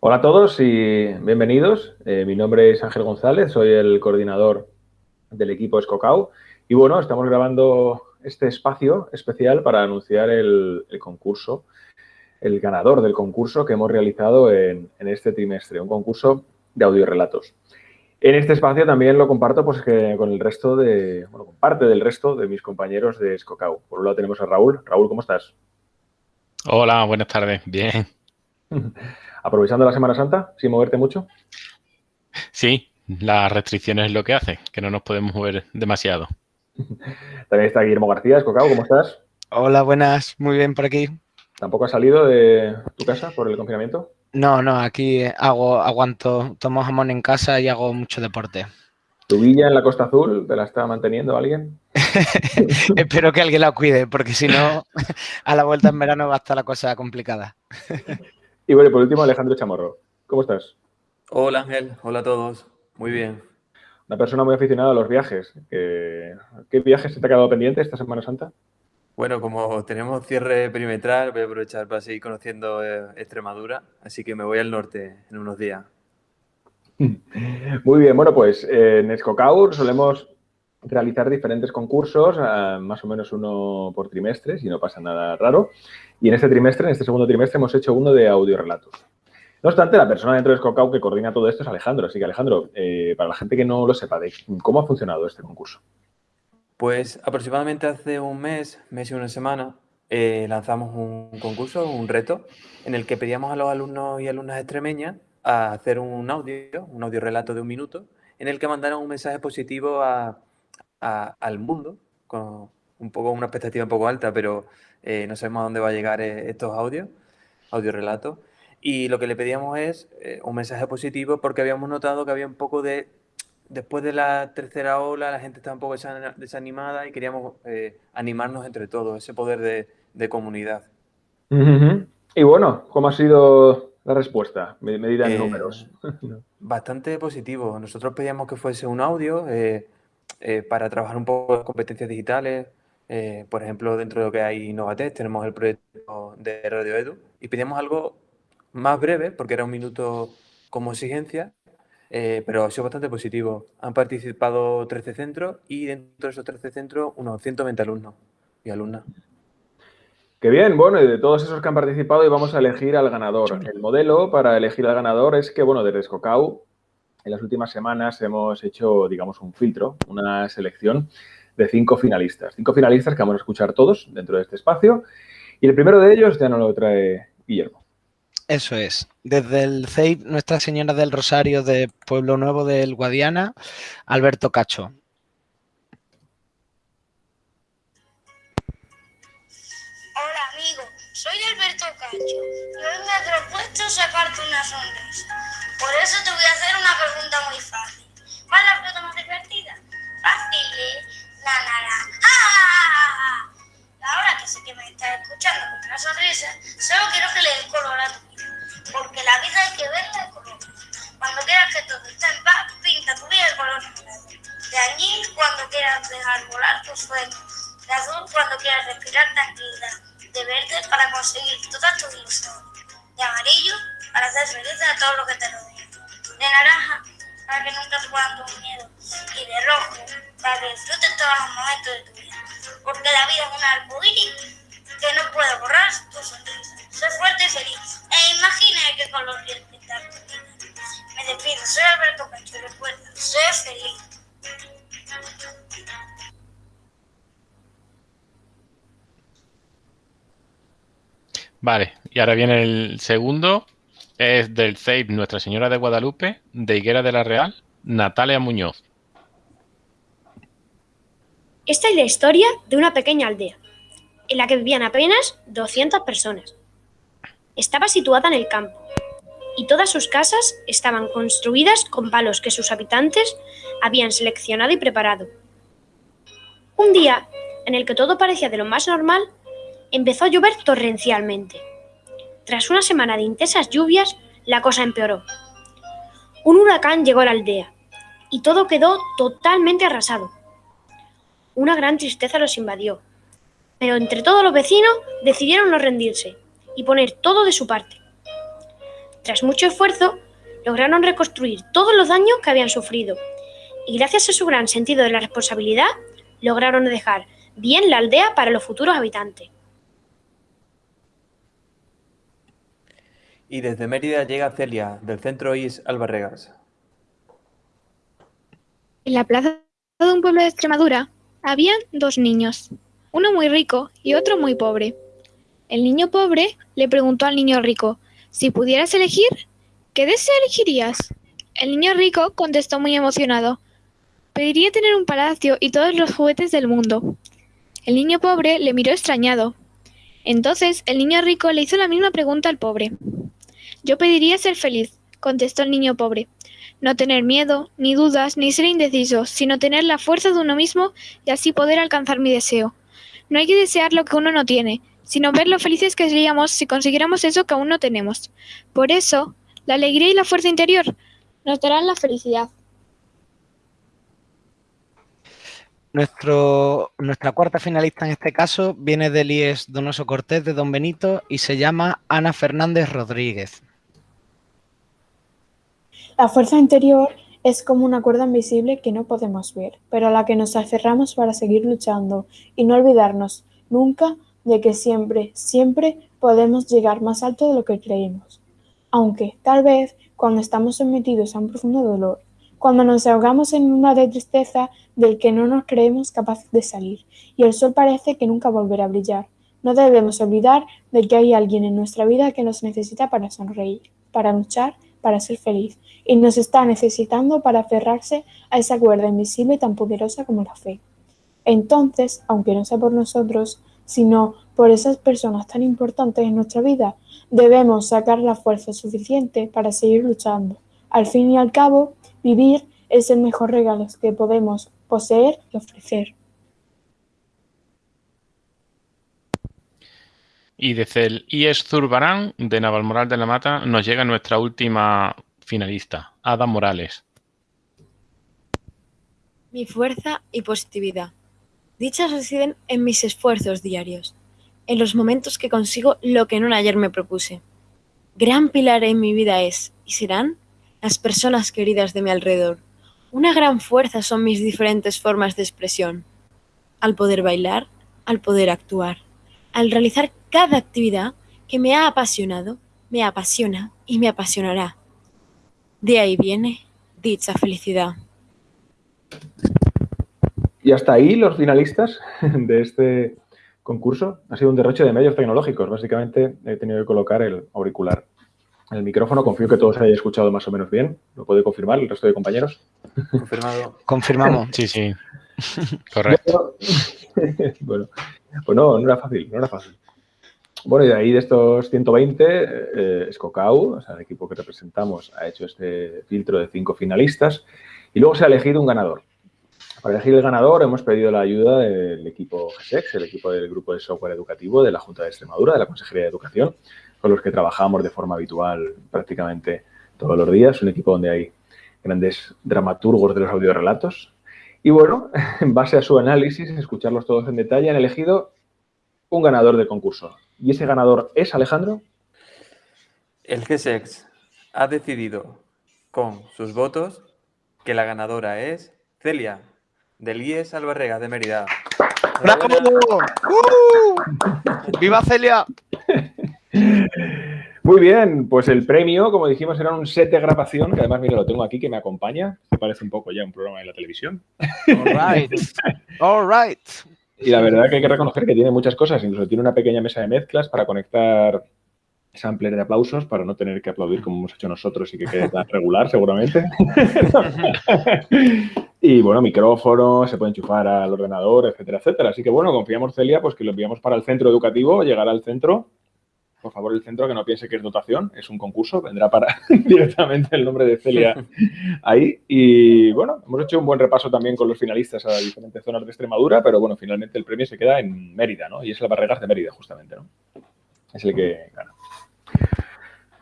Hola a todos y bienvenidos. Eh, mi nombre es Ángel González, soy el coordinador del equipo Escocau y bueno, estamos grabando este espacio especial para anunciar el, concurso, el ganador del concurso que hemos realizado en, este trimestre, un concurso de audiorelatos. En este espacio también lo comparto pues, con el resto de, bueno, con parte del resto de mis compañeros de Escocau. Por un lado tenemos a Raúl. Raúl, ¿cómo estás? Hola, buenas tardes. Bien. aprovechando la Semana Santa, sin moverte mucho. Sí, las restricciones es lo que hace, que no nos podemos mover demasiado. También está Guillermo García, Escocao, ¿cómo estás? Hola, buenas, muy bien por aquí. ¿Tampoco has salido de tu casa por el confinamiento? No, no, aquí hago, aguanto, tomo jamón en casa y hago mucho deporte. ¿Tu villa en la Costa Azul te la está manteniendo alguien? Espero que alguien la cuide, porque si no, a la vuelta en verano va a estar la cosa complicada. Y bueno, por último, Alejandro Chamorro. ¿Cómo estás? Hola Ángel, hola a todos. Muy bien. Una persona muy aficionada a los viajes. ¿Qué, viajes se te ha quedado pendiente esta Semana Santa? Bueno, como tenemos cierre perimetral, voy a aprovechar para seguir conociendo eh, Extremadura, así que me voy al norte en unos días. Muy bien, bueno, pues en Escocaur solemos realizar diferentes concursos, eh, más o menos uno por trimestre, si no pasa nada raro. Y en este trimestre, en este segundo trimestre, hemos hecho uno de audiorelatos. No obstante, la persona dentro de Scocau que coordina todo esto es Alejandro. Así que, Alejandro, eh, para la gente que no lo sepa, ¿cómo ha funcionado este concurso? Pues aproximadamente hace un mes, mes y una semana, eh, lanzamos un concurso, un reto, en el que pedíamos a los alumnos y alumnas extremeñas a hacer un audio, un audio relato de un minuto, en el que mandaran un mensaje positivo a, al mundo, con un poco una expectativa un poco alta, pero eh, no sabemos a dónde va a llegar eh, estos audios, audio relatos. Y lo que le pedíamos es eh, un mensaje positivo porque habíamos notado que había un poco de, después de la tercera ola, la gente estaba un poco desanimada y queríamos animarnos entre todos, ese poder de, comunidad. Y bueno, ¿cómo ha sido la respuesta, medida en números? Bastante positivo. Nosotros pedíamos que fuese un audio eh, para trabajar un poco las competencias digitales. Eh, por ejemplo, dentro de lo que hay Innovatec, tenemos el proyecto de Radio Edu y pedimos algo más breve, porque era un minuto como exigencia, eh, pero ha sido bastante positivo. Han participado 13 centros y dentro de esos 13 centros unos 120 alumnos y alumnas. Qué bien, bueno, y de todos esos que han participado y vamos a elegir al ganador. El modelo para elegir al ganador es que, bueno, de Escocau en las últimas semanas hemos hecho, digamos, un filtro, una selección de cinco finalistas. Cinco finalistas que vamos a escuchar todos dentro de este espacio. Y el primero de ellos ya nos lo trae Guillermo. Eso es. Desde el CEIP Nuestra Señora del Rosario de Pueblo Nuevo del Guadiana, Alberto Cacho. Hola amigo, soy Alberto Cacho y hoy me he propuesto sacarte una sonrisa. Por eso te voy a hacer una pregunta muy fácil. ¿Cuál es la fruta más divertida? Fácil, ¿eh? La naranja. ¡Ah! Ahora que sé que me estás escuchando con una sonrisa, solo quiero que le des color a tu vida. Porque la vida hay que verla de color. Cuando quieras que todo esté en paz, pinta tu vida de color De añil cuando quieras dejar volar tus sueños. De azul cuando quieras respirar tranquilidad. De verde para conseguir todas tus ilusiones. De amarillo para hacer feliz a todo lo que te rodea. De naranja, para que nunca te puedan tu miedo. Y de rojo, para que disfrutes todos los momentos de tu vida. Porque la vida es un arcoíris que no puede borrar tu sonrisa. Sé fuerte y feliz. E imagina qué color quieres pintar. Me despido, soy Alberto Cacho recuerda, sé feliz. Vale, y ahora viene el segundo es del CEIP Nuestra Señora de Guadalupe, de Higuera de la Real, Natalia Muñoz. Esta es la historia de una pequeña aldea, en la que vivían apenas 200 personas. Estaba situada en el campo, y todas sus casas estaban construidas con palos que sus habitantes habían seleccionado y preparado. Un día, en el que todo parecía de lo más normal, empezó a llover torrencialmente. Tras una semana de intensas lluvias, la cosa empeoró. Un huracán llegó a la aldea y todo quedó totalmente arrasado. Una gran tristeza los invadió, pero entre todos los vecinos decidieron no rendirse y poner todo de su parte. Tras mucho esfuerzo, lograron reconstruir todos los daños que habían sufrido y gracias a su gran sentido de la responsabilidad, lograron dejar bien la aldea para los futuros habitantes. Y desde Mérida llega Celia, del centro IS Albarregas. En la plaza de un pueblo de Extremadura habían dos niños, uno muy rico y otro muy pobre. El niño pobre le preguntó al niño rico, si pudieras elegir, ¿qué deseo elegirías? El niño rico contestó muy emocionado, pediría tener un palacio y todos los juguetes del mundo. El niño pobre le miró extrañado. Entonces el niño rico le hizo la misma pregunta al pobre. Yo pediría ser feliz, contestó el niño pobre. No tener miedo, ni dudas, ni ser indeciso, sino tener la fuerza de uno mismo y así poder alcanzar mi deseo. No hay que desear lo que uno no tiene, sino ver lo felices que seríamos si consiguiéramos eso que aún no tenemos. Por eso, la alegría y la fuerza interior nos darán la felicidad. Nuestro, nuestra cuarta finalista en este caso viene del IES Donoso Cortés de Don Benito y se llama Ana Fernández Rodríguez. La fuerza interior es como una cuerda invisible que no podemos ver, pero a la que nos aferramos para seguir luchando y no olvidarnos nunca de que siempre, siempre podemos llegar más alto de lo que creemos. Aunque, tal vez, cuando estamos sometidos a un profundo dolor, cuando nos ahogamos en una de tristeza del que no nos creemos capaces de salir, y el sol parece que nunca volverá a brillar, no debemos olvidar de que hay alguien en nuestra vida que nos necesita para sonreír, para luchar, para ser feliz, y nos está necesitando para aferrarse a esa cuerda invisible tan poderosa como la fe. Entonces, aunque no sea por nosotros, sino por esas personas tan importantes en nuestra vida, debemos sacar la fuerza suficiente para seguir luchando. Al fin y al cabo, Vivir es el mejor regalo que podemos poseer y ofrecer. Y desde el IES Zurbarán de Navalmoral de la Mata nos llega nuestra última finalista, Ada Morales. Mi fuerza y positividad. Dichas residen en mis esfuerzos diarios, en los momentos que consigo lo que en un ayer me propuse. Gran pilar en mi vida es, y serán, las personas queridas de mi alrededor. Una gran fuerza son mis diferentes formas de expresión. Al poder bailar, al poder actuar, al realizar cada actividad que me ha apasionado, me apasiona y me apasionará. De ahí viene dicha felicidad. Y hasta ahí los finalistas de este concurso. Ha sido un derroche de medios tecnológicos. Básicamente he tenido que colocar el auricular el micrófono. Confío que todos hayáis escuchado más o menos bien. ¿Lo puede confirmar el resto de compañeros? Confirmado. Confirmamos. Sí, sí. Correcto. bueno, pues no, no era fácil, no era fácil. Bueno, y de ahí de estos 120, eh, Scocau, o sea, el equipo que representamos, ha hecho este filtro de cinco finalistas y luego se ha elegido un ganador. Para elegir el ganador hemos pedido la ayuda del equipo GSEX, el equipo del Grupo de Software Educativo de la Junta de Extremadura, de la Consejería de Educación, con los que trabajamos de forma habitual prácticamente todos los días, un equipo donde hay grandes dramaturgos de los audiorelatos. Y bueno, en base a su análisis, escucharlos todos en detalle, han elegido un ganador del concurso. ¿Y ese ganador es Alejandro? El GSEX ha decidido con sus votos que la ganadora es Celia, del IES Albarrega de Mérida. ¡Bravo! ¡Uh! ¡Viva Celia! Muy bien, pues el premio, como dijimos, era un set de grabación, que además, mira, lo tengo aquí, que me acompaña. Me parece un poco ya un programa de la televisión. All right. All right. Y la verdad que hay que reconocer que tiene muchas cosas. Incluso tiene una pequeña mesa de mezclas para conectar sampler de aplausos para no tener que aplaudir como hemos hecho nosotros y que quede tan regular, seguramente. y bueno, micrófono, se puede enchufar al ordenador, etcétera, etcétera. Así que bueno, confiamos, Celia, pues que lo enviamos para el centro educativo, llegará al centro por favor, el centro que no piense que es dotación, es un concurso, vendrá para directamente el nombre de Celia ahí. Y bueno, hemos hecho un buen repaso también con los finalistas a diferentes zonas de Extremadura, pero bueno, finalmente el premio se queda en Mérida, ¿no? Y es el Barregas de Mérida, justamente, ¿no? Es el que gana.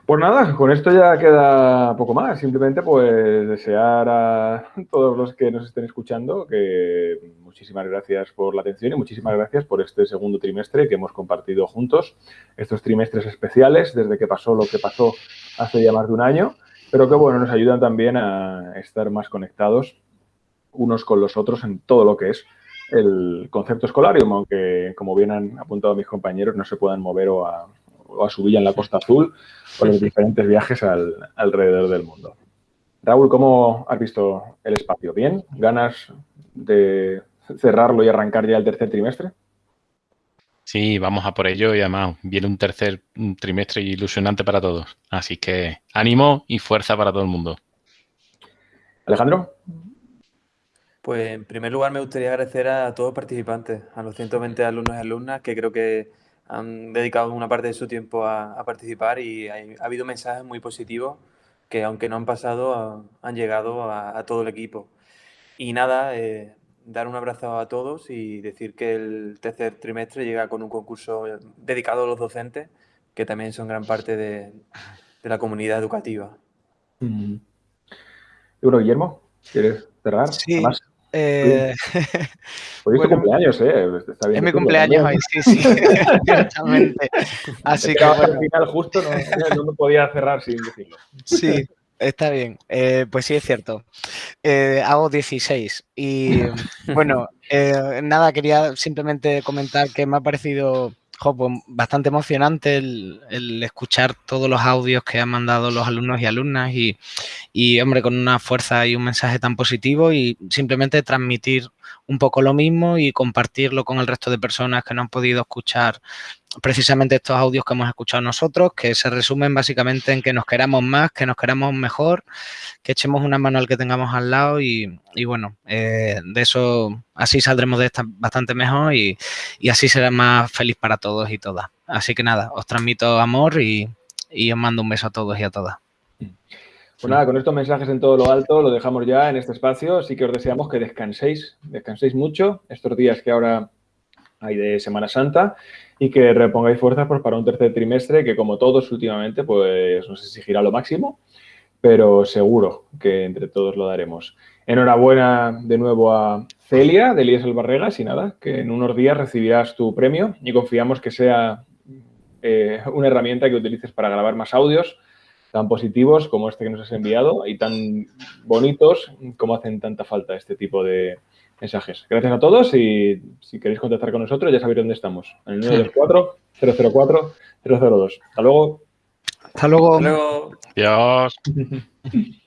Pues nada, con esto ya queda poco más. Simplemente pues desear a todos los que nos estén escuchando que muchísimas gracias por la atención y muchísimas gracias por este segundo trimestre que hemos compartido juntos. Estos trimestres especiales desde que pasó lo que pasó hace ya más de un año, pero que bueno, nos ayudan también a estar más conectados unos con los otros en todo lo que es el concepto escolarium, aunque como bien han apuntado mis compañeros no se puedan mover o a, o a su villa en la Costa Azul o los diferentes viajes alrededor del mundo. Raúl, ¿cómo has visto el espacio? ¿Bien? ¿Ganas de cerrarlo y arrancar ya el tercer trimestre? Sí, vamos a por ello y además viene un tercer trimestre ilusionante para todos. Así que ánimo y fuerza para todo el mundo. Alejandro. Pues en primer lugar me gustaría agradecer a todos los participantes, a los 120 alumnos y alumnas que creo que han dedicado una parte de su tiempo a, participar y ha habido mensajes muy positivos que aunque no han pasado, han llegado a, todo el equipo. Y nada, eh, dar un abrazo a todos y decir que el tercer trimestre llega con un concurso dedicado a los docentes, que también son gran parte de, la comunidad educativa. Mm. Bueno, Guillermo, ¿quieres cerrar? Sí. Eh, Hoy es tu cumpleaños, ¿eh? Está bien es mi cumpleaños hoy, sí, sí, exactamente. Así que al final justo no, me podía cerrar sin decirlo. Sí, está bien. Eh, pues sí, es cierto. Eh, hago 16 y bueno, eh, nada, quería simplemente comentar que me ha parecido pues, bastante emocionante el, escuchar todos los audios que han mandado los alumnos y alumnas y, y, hombre, con una fuerza y un mensaje tan positivo y simplemente transmitir un poco lo mismo y compartirlo con el resto de personas que no han podido escuchar precisamente estos audios que hemos escuchado nosotros, que se resumen básicamente en que nos queramos más, que nos queramos mejor, que echemos una mano al que tengamos al lado y, bueno, eh, de eso así saldremos de esta bastante mejor y, así será más feliz para todos y todas. Así que nada, os transmito amor y, y os mando un beso a todos y a todas. Pues nada, con estos mensajes en todo lo alto lo dejamos ya en este espacio, así que os deseamos que descanséis, descanséis mucho estos días que ahora hay de Semana Santa y que repongáis fuerzas pues, para un tercer trimestre que como todos últimamente pues nos exigirá lo máximo, pero seguro que entre todos lo daremos. Enhorabuena de nuevo a Celia de Elías Albarregas y nada, que en unos días recibirás tu premio y confiamos que sea eh, una herramienta que utilices para grabar más audios tan positivos como este que nos has enviado y tan bonitos como hacen tanta falta este tipo de, mensajes. Gracias a todos y si queréis contactar con nosotros ya sabéis dónde estamos. En el 924-004-002. Hasta luego. Hasta luego. Hasta luego. Adiós.